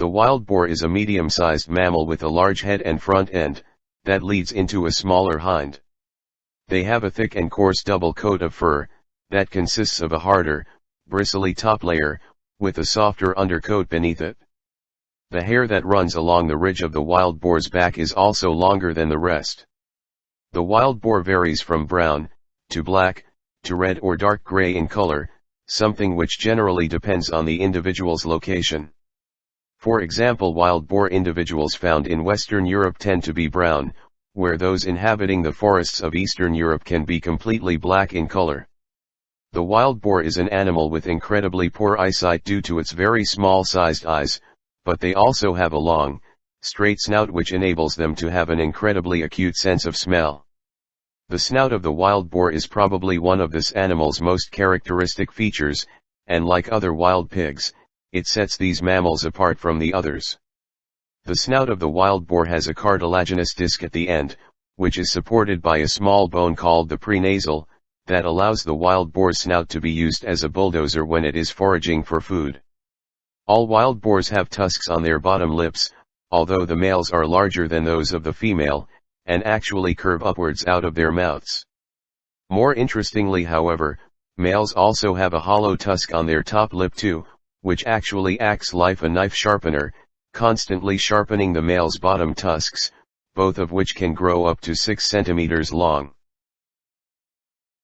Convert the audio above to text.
The wild boar is a medium-sized mammal with a large head and front end, that leads into a smaller hind. They have a thick and coarse double coat of fur, that consists of a harder, bristly top layer, with a softer undercoat beneath it. The hair that runs along the ridge of the wild boar's back is also longer than the rest. The wild boar varies from brown, to black, to red or dark gray in color, something which generally depends on the individual's location. For example wild boar individuals found in Western Europe tend to be brown, where those inhabiting the forests of Eastern Europe can be completely black in color. The wild boar is an animal with incredibly poor eyesight due to its very small sized eyes, but they also have a long, straight snout which enables them to have an incredibly acute sense of smell. The snout of the wild boar is probably one of this animal's most characteristic features, and like other wild pigs, it sets these mammals apart from the others. The snout of the wild boar has a cartilaginous disc at the end, which is supported by a small bone called the prenasal, that allows the wild boar's snout to be used as a bulldozer when it is foraging for food. All wild boars have tusks on their bottom lips, although the males are larger than those of the female, and actually curve upwards out of their mouths. More interestingly however, males also have a hollow tusk on their top lip too, which actually acts like a knife sharpener, constantly sharpening the male's bottom tusks, both of which can grow up to 6 centimeters long.